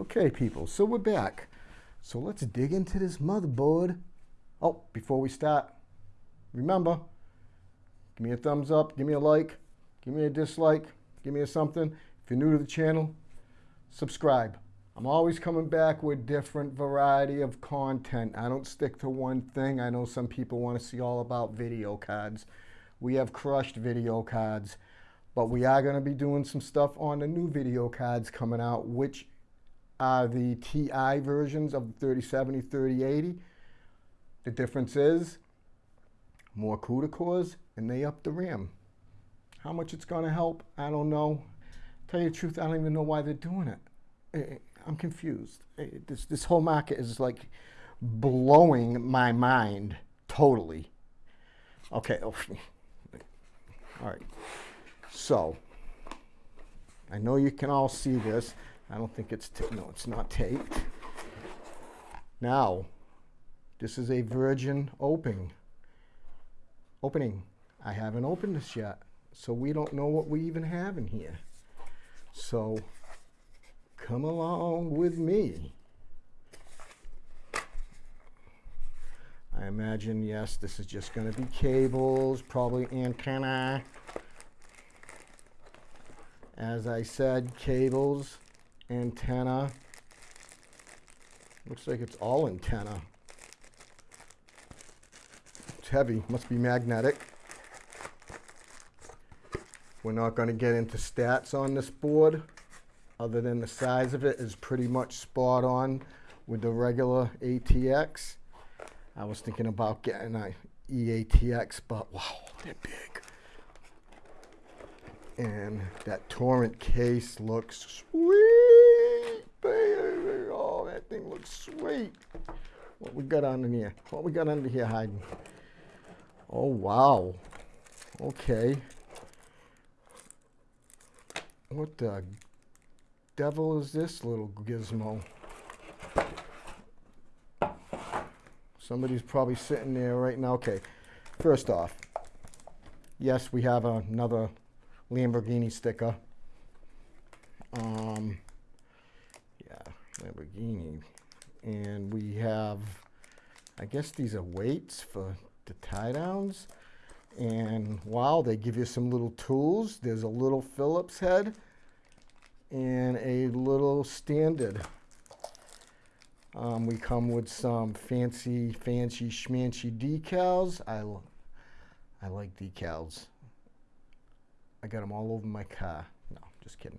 Okay, people, so we're back. So let's dig into this motherboard. Oh, before we start, remember, give me a thumbs up, give me a like, give me a dislike, give me a something. If you're new to the channel, subscribe. I'm always coming back with different variety of content. I don't stick to one thing. I know some people want to see all about video cards. We have crushed video cards, but we are going to be doing some stuff on the new video cards coming out, which are the TI versions of the 3070, 3080. The difference is more CUDA cores and they up the RAM. How much it's going to help, I don't know. Tell you the truth, I don't even know why they're doing it. I'm confused. This, this whole market is like blowing my mind totally. Okay. Oh, all right. So, I know you can all see this. I don't think it's, no, it's not taped. Now, this is a virgin opening. Opening. I haven't opened this yet, so we don't know what we even have in here. So, come along with me. I imagine, yes, this is just going to be cables, probably antenna. As I said, cables, antenna. Looks like it's all antenna. It's heavy, must be magnetic. We're not going to get into stats on this board other than the size of it is pretty much spot on with the regular ATX. I was thinking about getting a EATX, but wow, they're big. And that torrent case looks sweet, baby. Oh, that thing looks sweet. What we got under here? What we got under here hiding? Oh, wow. Okay. What the devil is this little gizmo? Somebody's probably sitting there right now. Okay, first off, yes, we have another Lamborghini sticker. Um, Lamborghini. And we have, I guess these are weights for the tie downs. And wow, they give you some little tools. There's a little Phillips head and a little standard. Um, we come with some fancy, fancy, schmancy decals. I, I like decals. I got them all over my car. No, just kidding.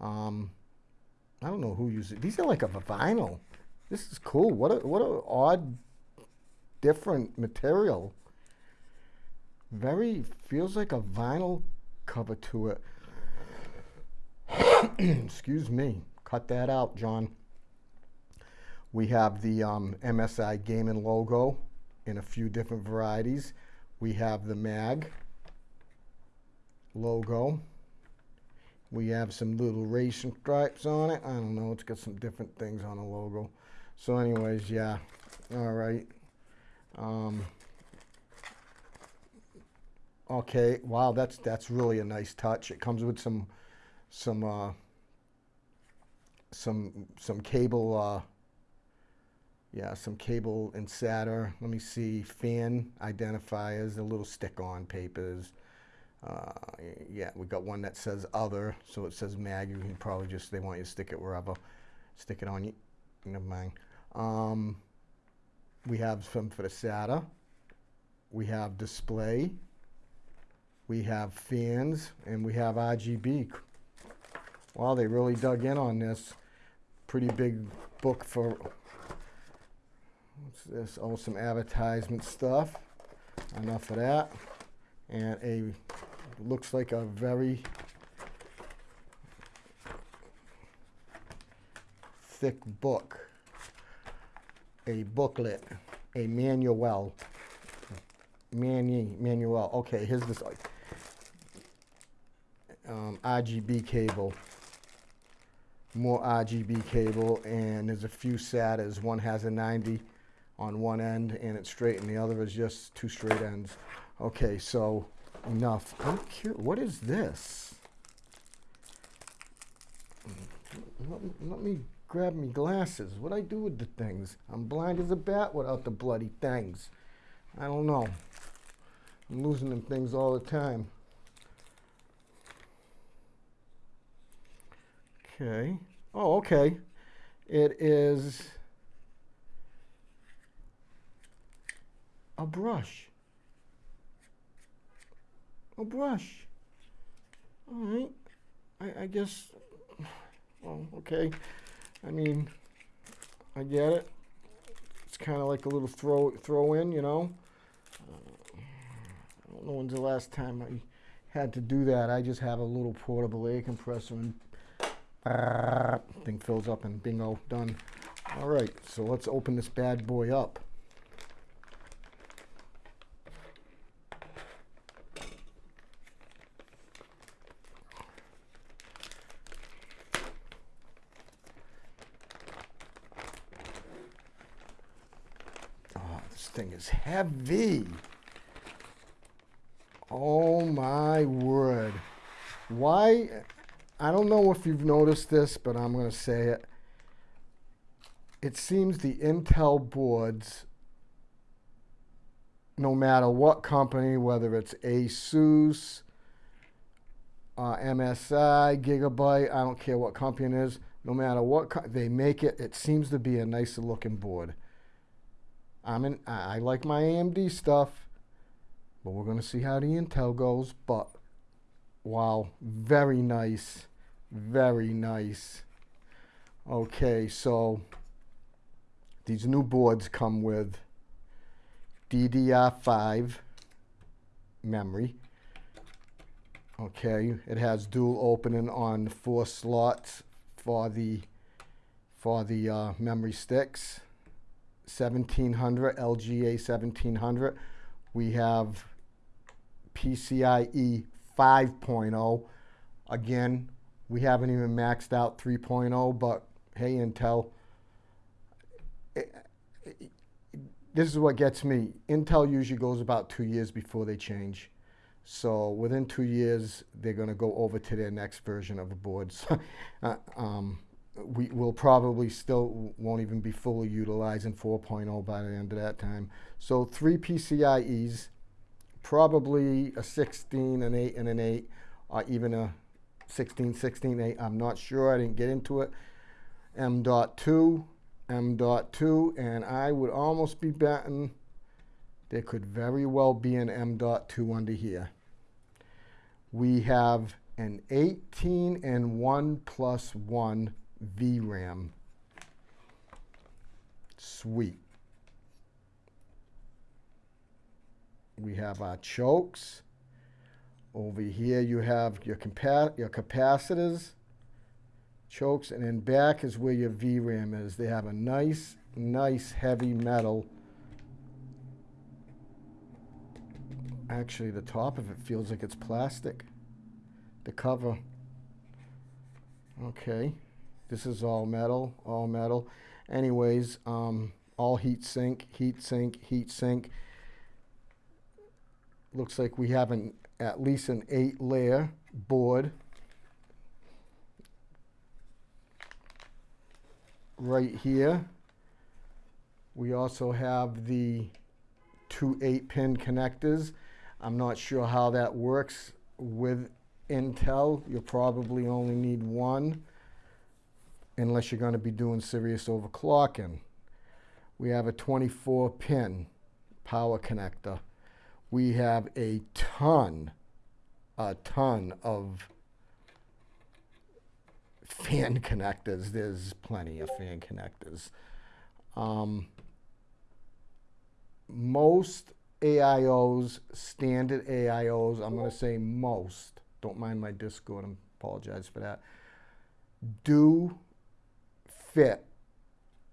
Um, I don't know who uses it. These are like a vinyl. This is cool. What a what a odd, different material. Very feels like a vinyl cover to it. Excuse me. Cut that out, John. We have the um, MSI Gaming logo in a few different varieties. We have the MAG logo. We have some little racing stripes on it. I don't know. It's got some different things on the logo. So anyways, yeah. All right. Um, okay. Wow, that's that's really a nice touch. It comes with some some uh, some some cable uh, yeah, some cable and SATA. Let me see, fan identifiers, the little stick-on papers. Uh, yeah, we got one that says other, so it says mag. You can probably just, they want you to stick it wherever. Stick it on you. Never mind. Um, we have some for the SATA. We have display. We have fans, and we have RGB. Wow, they really dug in on this. Pretty big book for What's this? Oh, some advertisement stuff. Enough of that. And a, looks like a very thick book. A booklet. A manual. Manu manual. Okay, here's this um, RGB cable more RGB cable and there's a few SATAs. One has a 90 on one end and it's straight and the other is just two straight ends. Okay, so enough. I'm curious, what is this? Let me, let me grab me glasses. What I do with the things? I'm blind as a bat without the bloody things. I don't know. I'm losing them things all the time. Okay. Oh, okay. It is a brush. A brush. All right. I, I guess. Well, okay. I mean, I get it. It's kind of like a little throw throw in, you know. Uh, I don't know when's the last time I had to do that. I just have a little portable air compressor and thing fills up and bingo, done. All right, so let's open this bad boy up. Oh, this heavy. Oh my word. Why? I don't know if you've noticed this, but I'm going to say it. It seems the Intel boards, no matter what company, whether it's Asus, uh, MSI, Gigabyte, I don't care what company it is, no matter what they make it, it seems to be a nicer looking board. I'm I I like my AMD stuff, but we're going to see how the Intel goes. But wow, very nice, very nice. Okay, so these new boards come with DDR5 memory. Okay, it has dual opening on four slots for the for the uh, memory sticks. 1700 LGA 1700. We have PCIe 5.0. Again, we haven't even maxed out 3.0, but hey, Intel. it- it- this is what gets me. Intel usually goes about two years before they change. So within two years, they're going to go over to their next version of the boards. uh, um, we will probably still won't even be fully utilizing 4.0 by the end of that time. So three PCIe's, probably a 16, an 8, and an 8, or even a 16, 16, 8. I'm not sure. I didn't get into it. M.2, M.2, and I would almost be betting there could very well be an M.2 under here. We have an 18 and 1 plus 1 VRAM. Sweet. We have our chokes. Over here you have your, your capacitors, chokes, and then back is where your VRAM is. They have a nice, nice heavy metal. Actually, the top of it feels like it's plastic. The cover. Okay. This is all metal, all metal. Anyways, um, all heat sink, heat sink, heat sink. Looks like we have an at least an eight layer board. Right here. We also have the two eight pin connectors. I'm not sure how that works with Intel. You'll probably only need one unless you're going to be doing serious overclocking. We have a 24 pin power connector. We have a ton, a ton of fan connectors. There's plenty of fan connectors. Um, most AIOs, standard AIOs, I'm going to say most, don't mind my Discord, I apologize for that, do fit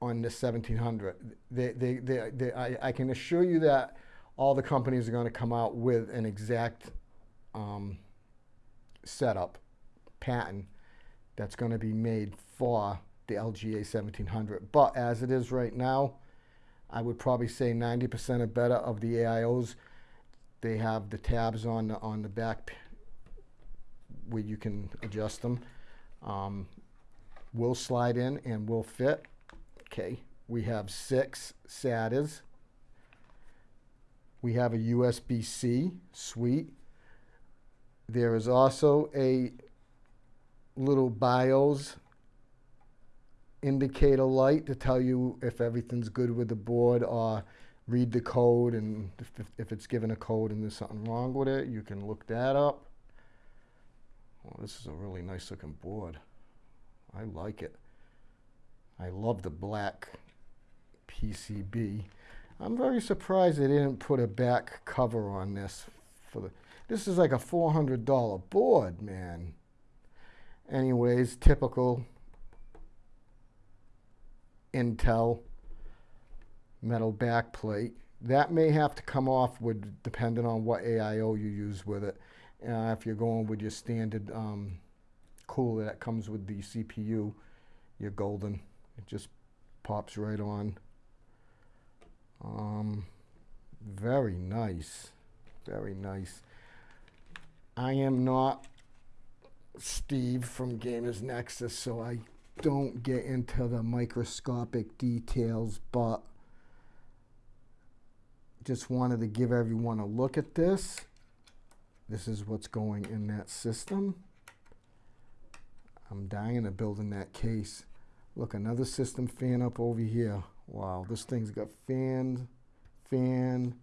on the 1700. They, they, they, they, I, I can assure you that all the companies are going to come out with an exact um, setup patent that's going to be made for the LGA 1700. But as it is right now, I would probably say 90% or better of the AIOs, they have the tabs on the, on the back where you can adjust them. Um, will slide in and will fit. Okay, we have six SATAs. We have a USB-C, sweet. There is also a little BIOS indicator light to tell you if everything's good with the board or read the code and if, if it's given a code and there's something wrong with it, you can look that up. Well, this is a really nice looking board. I like it. I love the black PCB. I'm very surprised they didn't put a back cover on this. For the, This is like a $400 board, man. Anyways, typical Intel metal backplate. That may have to come off with depending on what AIO you use with it. Uh, if you're going with your standard um, cooler that comes with the CPU, your golden, it just pops right on. Um, very nice, very nice. I am not Steve from Gamers Nexus, so I don't get into the microscopic details, but just wanted to give everyone a look at this. This is what's going in that system. I'm dying to build in that case. Look, another system fan up over here. Wow, this thing's got fan, fan,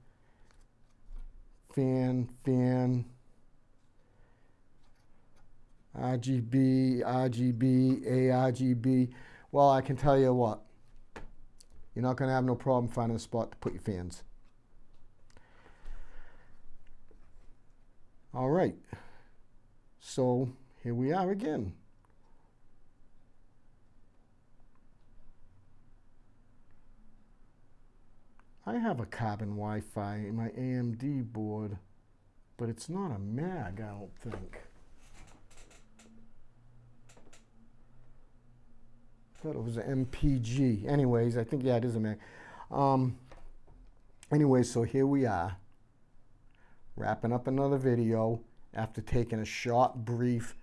fan, fan, RGB, RGB, ARGB. Well, I can tell you what, you're not going to have no problem finding a spot to put your fans. All right, so here we are again. I have a carbon Wi-Fi in my AMD board, but it's not a mag, I don't think. thought it was an MPG. Anyways, I think, yeah, it is a mag. Um, anyway, so here we are, wrapping up another video after taking a short, brief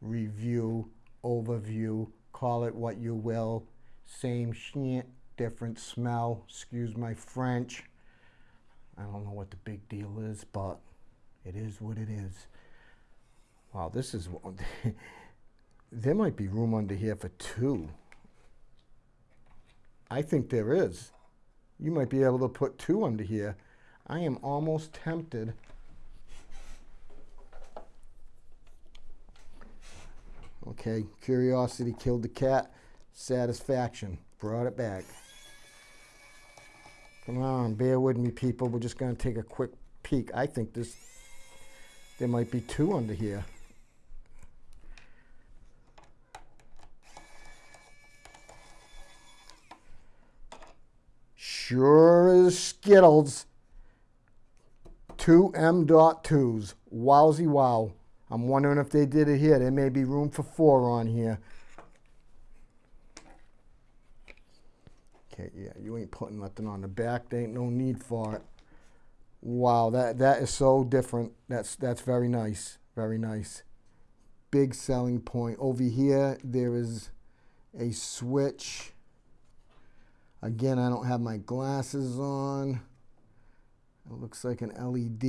review, overview, call it what you will, same shit, different smell, excuse my French. I don't know what the big deal is, but it is what it is. Wow, this is, there might be room under here for two. I think there is. You might be able to put two under here. I am almost tempted. Okay, curiosity killed the cat. Satisfaction brought it back. Come on, bear with me, people. We're just going to take a quick peek. I think this, there might be two under here. Sure as Skittles. Two M dot M.2s. Wowsy wow. I'm wondering if they did it here. There may be room for four on here. Okay, yeah, you ain't putting nothing on the back. There ain't no need for it. Wow, that, that is so different. That's, that's very nice. Very nice. Big selling point. Over here, there is a switch Again, I don't have my glasses on. It looks like an LED.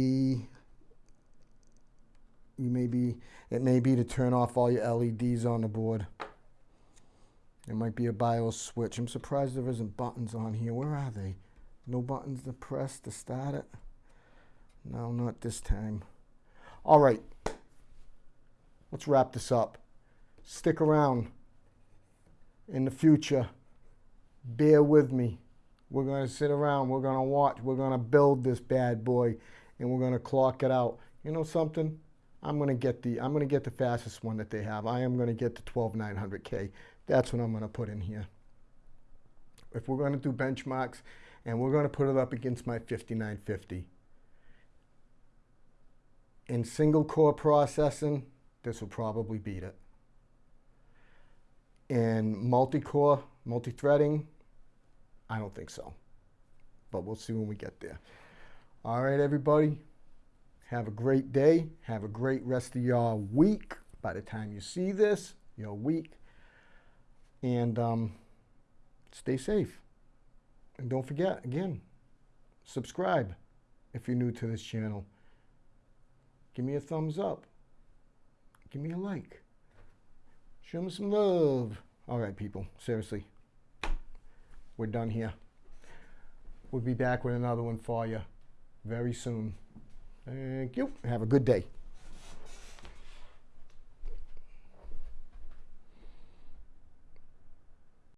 You may be, it may be to turn off all your LEDs on the board. It might be a BIOS switch. I'm surprised there isn't buttons on here. Where are they? No buttons to press to start it? No, not this time. All right. Let's wrap this up. Stick around in the future bear with me. We're going to sit around, we're going to watch, we're going to build this bad boy, and we're going to clock it out. You know something? I'm going to get the I'm going to get the fastest one that they have. I am going to get the 12900K. That's what I'm going to put in here. If we're going to do benchmarks, and we're going to put it up against my 5950. In single core processing, this will probably beat it. In multi-core, multi-threading, I don't think so. But we'll see when we get there. All right, everybody. Have a great day. Have a great rest of your week. By the time you see this, your week. And um, stay safe. And don't forget, again, subscribe if you're new to this channel. Give me a thumbs up. Give me a like. Show me some love. All right, people, seriously. We're done here. We'll be back with another one for you very soon. Thank you. Have a good day.